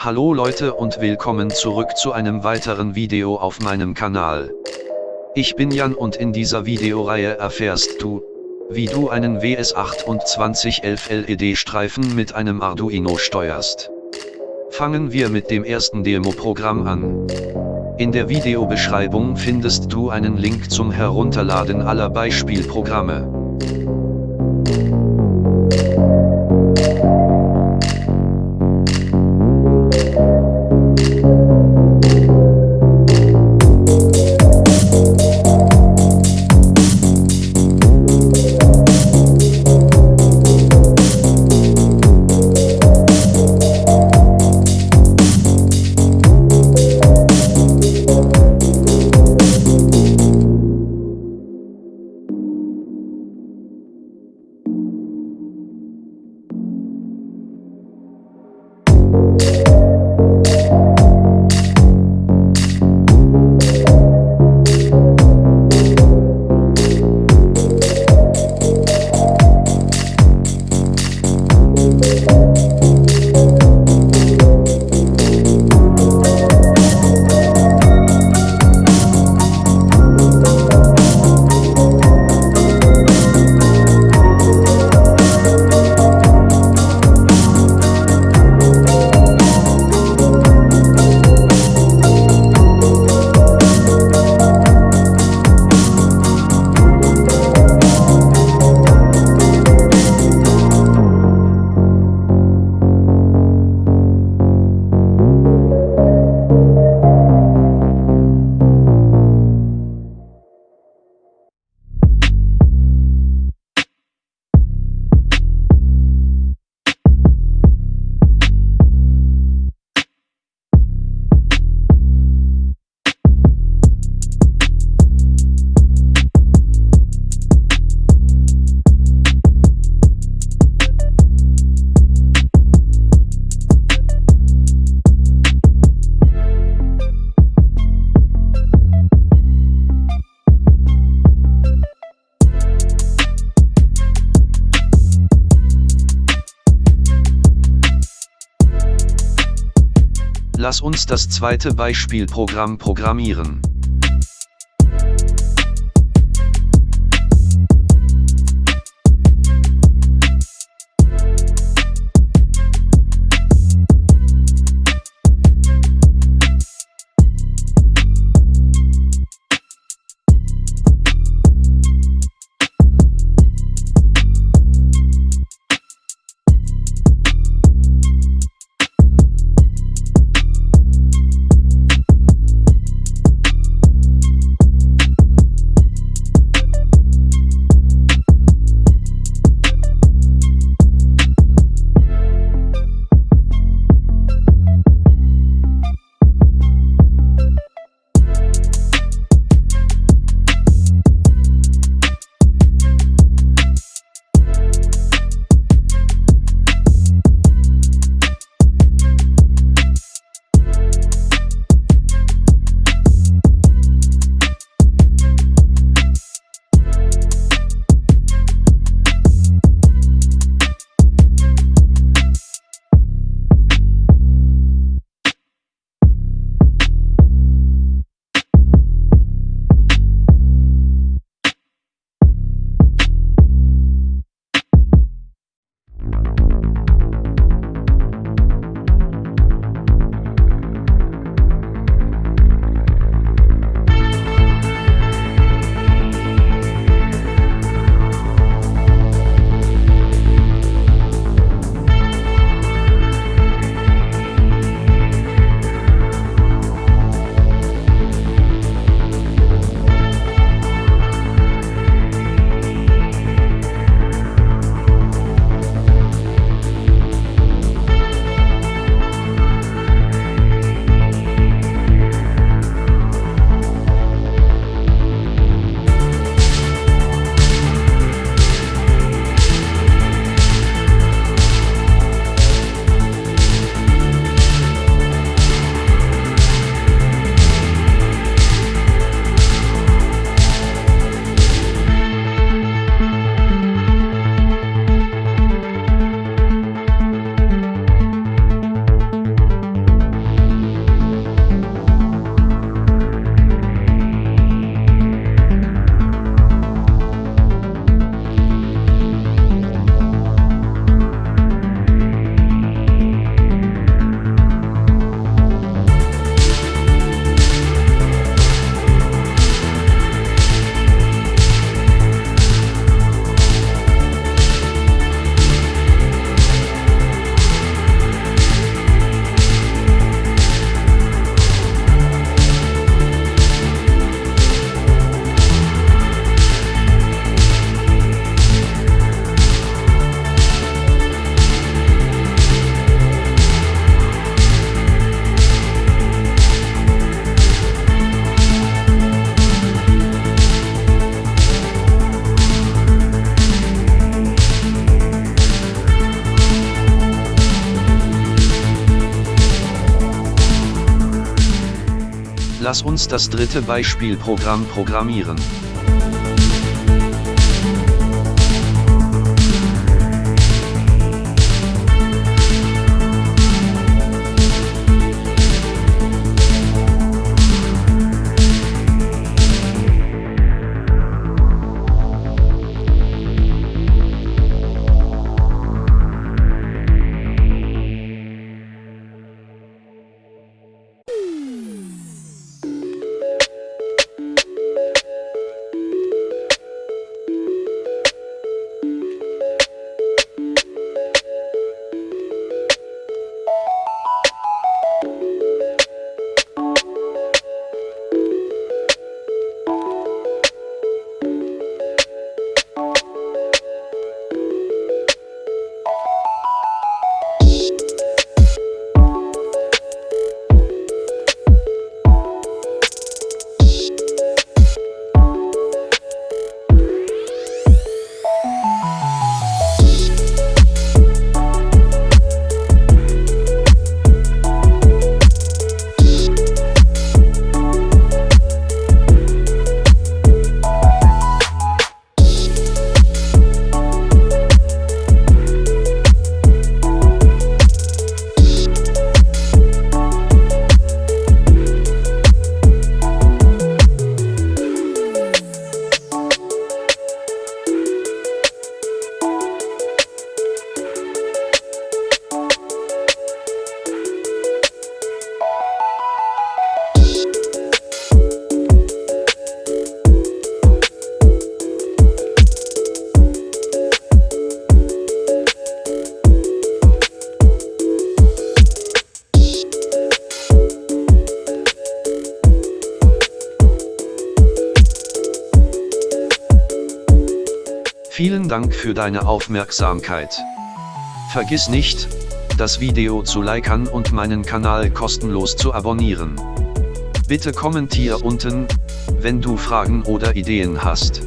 Hallo Leute und willkommen zurück zu einem weiteren Video auf meinem Kanal. Ich bin Jan und in dieser Videoreihe erfährst du, wie du einen WS2811 LED-Streifen mit einem Arduino steuerst. Fangen wir mit dem ersten Demo-Programm an. In der Videobeschreibung findest du einen Link zum Herunterladen aller Beispielprogramme. Lass uns das zweite Beispielprogramm programmieren. Lass uns das dritte Beispielprogramm programmieren. Vielen Dank für deine Aufmerksamkeit. Vergiss nicht, das Video zu liken und meinen Kanal kostenlos zu abonnieren. Bitte kommentier unten, wenn du Fragen oder Ideen hast.